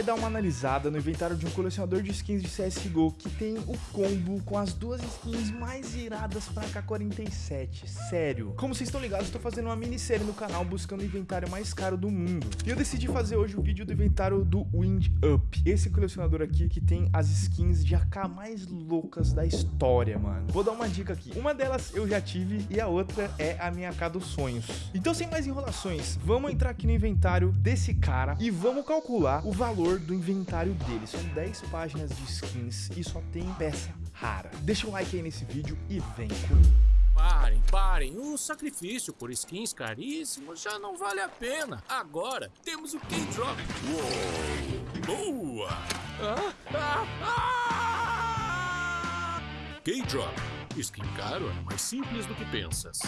vai dar uma analisada no inventário de um colecionador de skins de CSGO que tem o combo com as duas skins mais iradas pra K-47. Sério. Como vocês estão ligados, estou fazendo uma minissérie no canal buscando o inventário mais caro do mundo. E eu decidi fazer hoje o vídeo do inventário do Wind Up. Esse colecionador aqui que tem as skins de AK mais loucas da história, mano. Vou dar uma dica aqui. Uma delas eu já tive e a outra é a minha AK dos sonhos. Então, sem mais enrolações, vamos entrar aqui no inventário desse cara e vamos calcular o valor do inventário dele. São 10 páginas de skins e só tem peça rara. Deixa um like aí nesse vídeo e vem comigo. Parem, parem, o sacrifício por skins caríssimos já não vale a pena. Agora temos o K-Drop. Boa! Ah, ah, ah! K-Drop. Skin caro é mais simples do que pensas.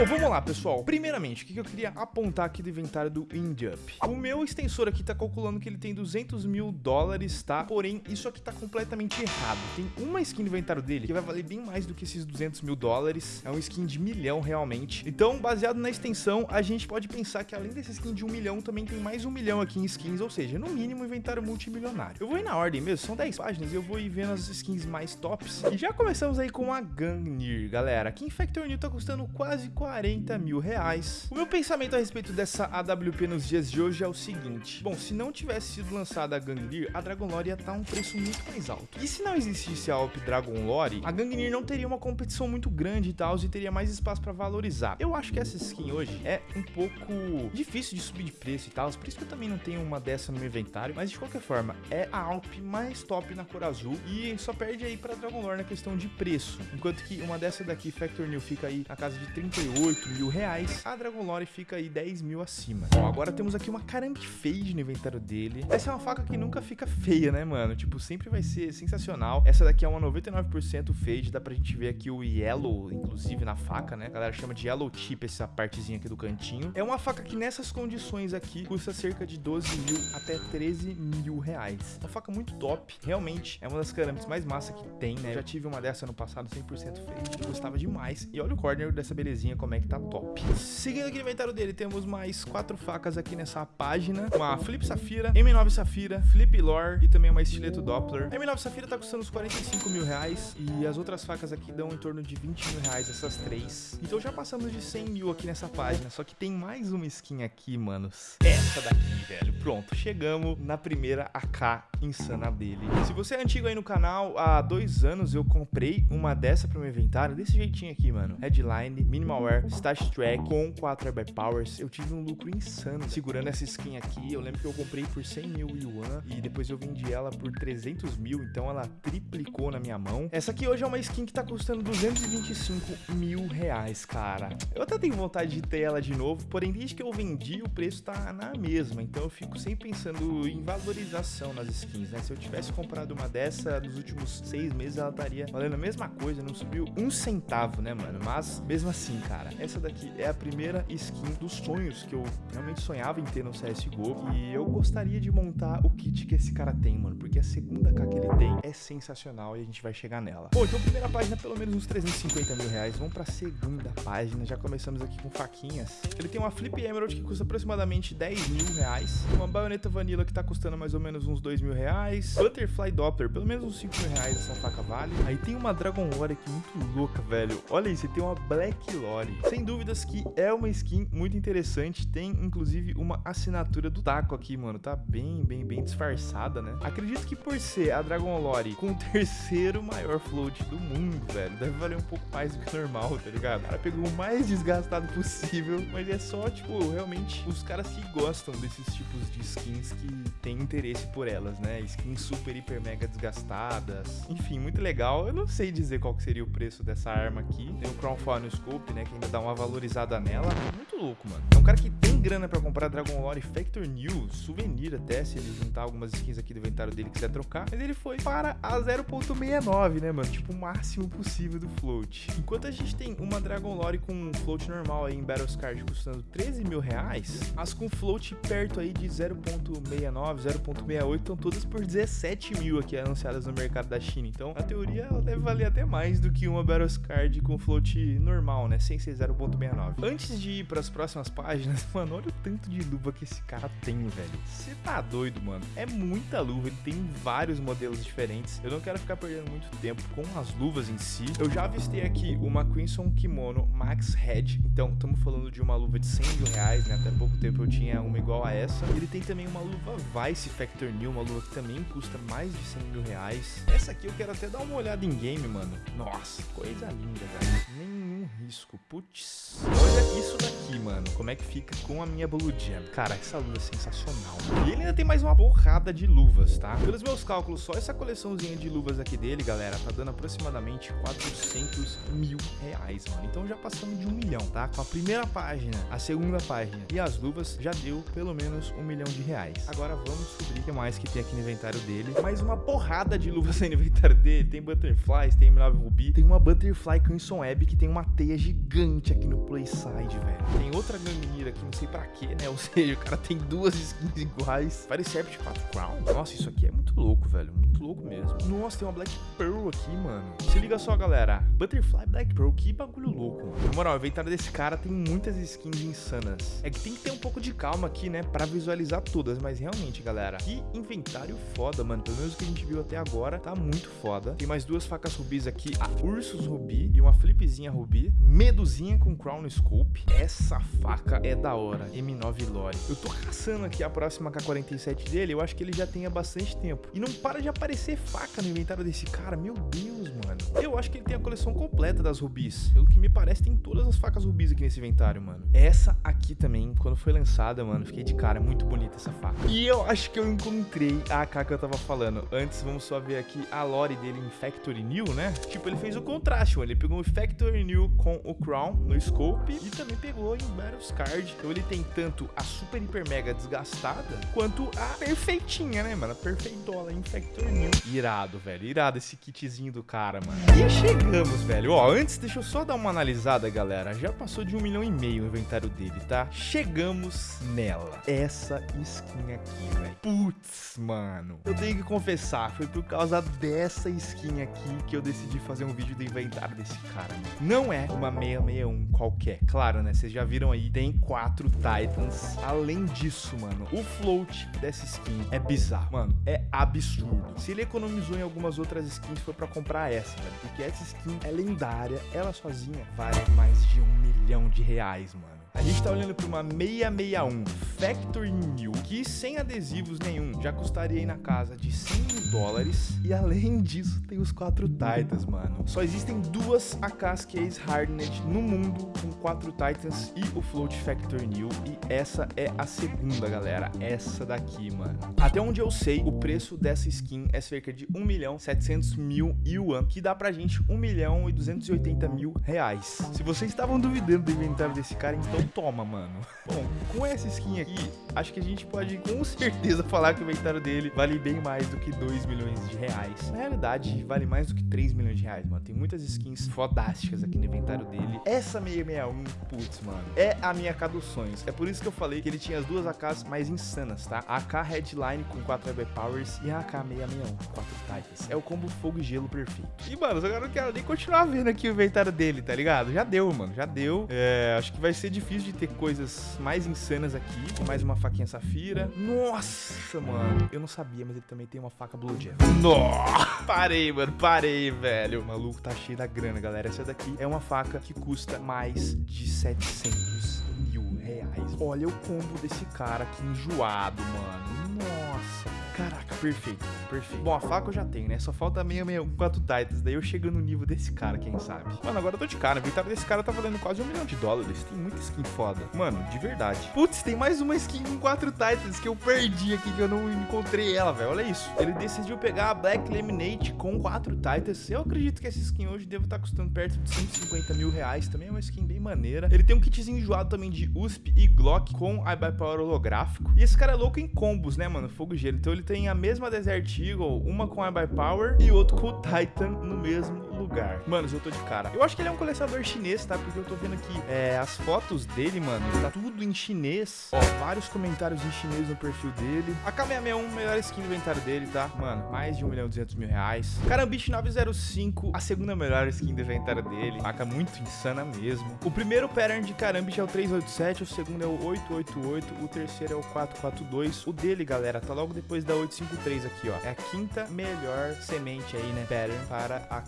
Bom, vamos lá, pessoal. Primeiramente, o que eu queria apontar aqui do inventário do IndUp? O meu extensor aqui tá calculando que ele tem 200 mil dólares, tá? Porém, isso aqui tá completamente errado. Tem uma skin no inventário dele que vai valer bem mais do que esses 200 mil dólares. É um skin de milhão, realmente. Então, baseado na extensão, a gente pode pensar que além desse skin de um milhão, também tem mais um milhão aqui em skins, ou seja, no mínimo, inventário multimilionário. Eu vou ir na ordem mesmo, são 10 páginas, e eu vou ir vendo as skins mais tops. E já começamos aí com a Gangnir, galera. Aqui em Factor New tá custando quase 40 mil reais. O meu pensamento a respeito dessa AWP nos dias de hoje é o seguinte. Bom, se não tivesse sido lançada a Gangnir, a Dragon Lore ia estar tá um preço muito mais alto. E se não existisse a AWP Dragon Lore, a Gangnir não teria uma competição muito grande e tal, e teria mais espaço para valorizar. Eu acho que essa skin hoje é um pouco difícil de subir de preço e tal, por isso que eu também não tenho uma dessa no meu inventário, mas de qualquer forma, é a AWP mais top na cor azul e só perde aí para Dragon Lore na questão de preço. Enquanto que uma dessa daqui, Factor New, fica aí na casa de 38 mil reais, a Dragon Lore fica aí 10 mil acima. Bom, agora temos aqui uma Carambi Fade no inventário dele. Essa é uma faca que nunca fica feia, né, mano? Tipo, sempre vai ser sensacional. Essa daqui é uma 99% Fade, dá pra gente ver aqui o Yellow, inclusive, na faca, né? A galera chama de Yellow Chip essa partezinha aqui do cantinho. É uma faca que nessas condições aqui custa cerca de 12 mil até 13 mil reais. Uma faca muito top, realmente é uma das Carambis mais massa que tem, né? Eu já tive uma dessa no passado, 100% Fade, gostava demais. E olha o corner dessa belezinha, como é que tá top. Seguindo aqui no inventário dele, temos mais quatro facas aqui nessa página. Uma Flip Safira, M9 Safira, Flip Lore e também uma Estileto Doppler. A M9 Safira tá custando uns 45 mil reais e as outras facas aqui dão em torno de 20 mil reais, essas três. Então já passamos de 100 mil aqui nessa página, só que tem mais uma skin aqui, manos. Essa daqui, velho. Pronto, chegamos na primeira AK insana dele. Se você é antigo aí no canal, há dois anos eu comprei uma dessa pro meu inventário, desse jeitinho aqui, mano. Headline, Minimal Wear, Stash Track com 4 Airbag Powers. Eu tive um lucro insano segurando essa skin aqui. Eu lembro que eu comprei por 100 mil yuan e depois eu vendi ela por 300 mil, então ela triplicou na minha mão. Essa aqui hoje é uma skin que tá custando 225 mil reais, cara. Eu até tenho vontade de ter ela de novo, porém desde que eu vendi o preço tá na mesma, então eu fico sempre pensando em valorização nas skins, né? Se eu tivesse comprado uma dessa nos últimos seis meses, ela estaria valendo a mesma coisa, não subiu um centavo, né, mano? Mas mesmo assim, cara, essa daqui é a primeira skin dos sonhos que eu realmente sonhava em ter no CSGO. E eu gostaria de montar o kit que esse cara tem, mano. Porque a segunda K que ele tem é sensacional e a gente vai chegar nela. Bom, então primeira página pelo menos uns 350 mil reais. Vamos pra segunda página. Já começamos aqui com faquinhas. Ele tem uma Flip Emerald que custa aproximadamente 10 mil reais. Uma baioneta Vanilla que tá custando mais ou menos uns 2 mil reais. Butterfly Doppler, pelo menos uns 5 mil reais essa faca vale. Aí tem uma Dragon Lore aqui muito louca, velho. Olha isso, tem uma Black Lore. Sem dúvidas que é uma skin muito interessante. Tem, inclusive, uma assinatura do taco aqui, mano. Tá bem, bem, bem disfarçada, né? Acredito que por ser a Dragon Lore com o terceiro maior float do mundo, velho, deve valer um pouco mais do que normal, tá ligado? O cara pegou o mais desgastado possível, mas é só, tipo, realmente os caras que gostam desses tipos de skins que têm interesse por elas, né? Skins super, hiper, mega desgastadas. Enfim, muito legal. Eu não sei dizer qual que seria o preço dessa arma aqui. Tem o Crown Fauna Scope, né? Dá uma valorizada nela. Muito louco, mano. É um cara que tem grana pra comprar Dragon Lore Factor New, souvenir até, se ele juntar algumas skins aqui do inventário dele e quiser trocar. Mas ele foi para a 0.69, né, mano? Tipo, o máximo possível do float. Enquanto a gente tem uma Dragon Lore com um float normal aí em Battles Card custando 13 mil reais, as com float perto aí de 0.69, 0.68 estão todas por 17 mil aqui anunciadas no mercado da China. Então, na teoria, ela deve valer até mais do que uma Battles Card com float normal, né? Sem ser 0.69. Antes de ir pras próximas páginas, mano, olha o tanto de luva que esse cara tem, velho. Você tá doido, mano. É muita luva, ele tem vários modelos diferentes. Eu não quero ficar perdendo muito tempo com as luvas em si. Eu já avistei aqui uma Crimson Kimono Max Head. Então, estamos falando de uma luva de 100 mil reais, né? Até pouco tempo eu tinha uma igual a essa. Ele tem também uma luva Vice Factor New, uma luva que também custa mais de 100 mil reais. Essa aqui eu quero até dar uma olhada em game, mano. Nossa, coisa linda, velho. Nenhum risco. Putz. Olha isso daqui, mano. Como é que fica com a minha Blue Jam. Cara, essa luva é sensacional. E ele ainda tem mais uma porrada de luvas, tá? Pelos meus cálculos, só essa coleçãozinha de luvas aqui dele, galera, tá dando aproximadamente 400 mil reais, mano. Então já passamos de um milhão, tá? Com a primeira página, a segunda página e as luvas já deu pelo menos um milhão de reais. Agora vamos descobrir o que mais que tem aqui no inventário dele. Mais uma porrada de luvas no inventário dele. Tem Butterflies, tem M9 Ruby, tem uma Butterfly Crimson Web que tem uma teia gigante aqui no Playside, velho. Tem outra Gangnir aqui, não sei pra quê, né? Ou seja, o cara tem duas skins iguais. Parece Sept 4 Crown. Nossa, isso aqui é muito louco, velho. Muito louco mesmo. Nossa, tem uma Black Pearl aqui, mano. Se liga só, galera. Butterfly Black Pearl, que bagulho louco, mano. Na moral, o inventário desse cara tem muitas skins insanas. É que tem que ter um pouco de calma aqui, né? Pra visualizar todas. Mas realmente, galera, que inventário foda, mano. Pelo menos o que a gente viu até agora, tá muito foda. Tem mais duas facas rubis aqui. A Ursus Rubi e uma Flipzinha Rubi. Meduzinha com Crown Scope. Essa faca é da hora. M9 Lore. Eu tô caçando aqui a próxima K47 dele. Eu acho que ele já tem há bastante tempo. E não para de aparecer faca no inventário desse cara. Meu Deus, mano. Eu acho que ele tem a coleção completa das rubis. Pelo que me parece, tem todas as facas rubis aqui nesse inventário, mano. Essa aqui também, quando foi lançada, mano, fiquei de cara. Muito bonita essa faca. E eu acho que eu encontrei a AK que eu tava falando. Antes, vamos só ver aqui a lore dele em Factory New, né? Tipo, ele fez o contraste, mano. Ele pegou o Factory New com o Crown no Scope e também pegou em Battles Card. Então ele tem tanto a Super Hiper Mega desgastada, quanto a perfeitinha, né, mano? A perfeitola em Factory New. Irado, velho. Irado esse kitzinho do cara, mano. E chegamos, velho. Ó, antes, deixa eu só dar uma analisada, galera. Já passou de um milhão e meio o inventário dele, tá? Chegamos nela. Essa skin aqui, velho. Putz, mano. Eu tenho que confessar, foi por causa dessa skin aqui que eu decidi fazer um vídeo do inventário desse cara. Mano. Não é uma 661 qualquer. Claro, né? Vocês já viram aí, tem quatro Titans. Além disso, mano, o float dessa skin é bizarro. Mano, é absurdo. Se ele economizou em algumas outras skins, foi pra comprar essa, velho. Porque essa skin é lendária. Ela sozinha vale mais de um milhão de reais, mano. A gente tá olhando para uma 661 Factory New, que sem adesivos nenhum já custaria aí na casa de 100 mil dólares. E além disso, tem os quatro Titans, mano. Só existem duas AKs Case Hardened no mundo com quatro Titans e o Float Factory New. E essa é a segunda, galera. Essa daqui, mano. Até onde eu sei, o preço dessa skin é cerca de 1 milhão 700 mil yuan, que dá pra gente 1 milhão e 280 mil reais. Se vocês estavam duvidando do inventário desse cara, então toma, mano. Bom, com essa skin aqui, acho que a gente pode com certeza falar que o inventário dele vale bem mais do que 2 milhões de reais. Na realidade, vale mais do que 3 milhões de reais, mano. Tem muitas skins fodásticas aqui no inventário dele. Essa 661, putz, mano, é a minha AK dos sonhos. É por isso que eu falei que ele tinha as duas AKs mais insanas, tá? A AK Headline com 4 Web Powers e a AK 661 com 4 Titans. É o combo fogo e gelo perfeito. E, mano, agora eu não quero nem continuar vendo aqui o inventário dele, tá ligado? Já deu, mano, já deu. É, acho que vai ser difícil de ter coisas mais insanas aqui. Mais uma faquinha safira. Nossa, mano. Eu não sabia, mas ele também tem uma faca Blue Jam. Nossa! Parei, mano. Parei, velho. O maluco tá cheio da grana, galera. Essa daqui é uma faca que custa mais de 700 mil reais. Olha o combo desse cara aqui enjoado, mano. Nossa, Caraca, perfeito, perfeito. Bom, a faca eu já tenho, né? Só falta 664 Titans. Daí eu chego no nível desse cara, quem sabe. Mano, agora eu tô de cara. O inventário desse cara tá valendo quase um milhão de dólares. Tem muita skin foda. Mano, de verdade. Putz, tem mais uma skin com 4 Titans que eu perdi aqui, que eu não encontrei ela, velho. Olha isso. Ele decidiu pegar a Black Laminate com 4 Titans. Eu acredito que essa skin hoje deve estar tá custando perto de 150 mil reais. Também é uma skin bem maneira. Ele tem um kitzinho enjoado também de USP e Glock com iBuyPower holográfico. E esse cara é louco em combos, né, mano? Fogo gelo. Então ele tem a mesma mesma Desert Eagle, uma com a by Power e outro com o Titan no mesmo lugar. Manos, eu tô de cara. Eu acho que ele é um colecionador chinês, tá? Porque eu tô vendo aqui é, as fotos dele, mano. Tá tudo em chinês. Ó, vários comentários em chinês no perfil dele. A K661, melhor skin do inventário dele, tá? Mano, mais de 1 milhão e 200 mil reais. Carambit 905, a segunda melhor skin do inventário dele. Faca muito insana mesmo. O primeiro pattern de Carambit é o 387, o segundo é o 888, o terceiro é o 442. O dele, galera, tá logo depois da 853 aqui, ó. É a quinta melhor semente aí, né? Pattern para a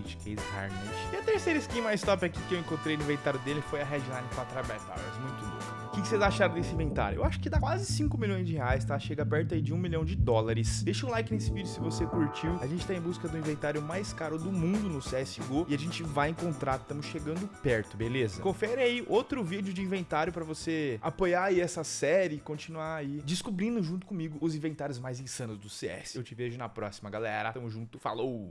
Carambit Case Harness. E a terceira skin mais top aqui que eu encontrei no inventário dele foi a Headline 4 Powers. Muito louca. O que, que vocês acharam desse inventário? Eu acho que dá quase 5 milhões de reais, tá? Chega perto aí de 1 milhão de dólares. Deixa um like nesse vídeo se você curtiu. A gente tá em busca do inventário mais caro do mundo no CSGO e a gente vai encontrar, estamos chegando perto, beleza? Confere aí outro vídeo de inventário pra você apoiar aí essa série e continuar aí descobrindo junto comigo os inventários mais insanos do CS. Eu te vejo na próxima, galera. Tamo junto, falou!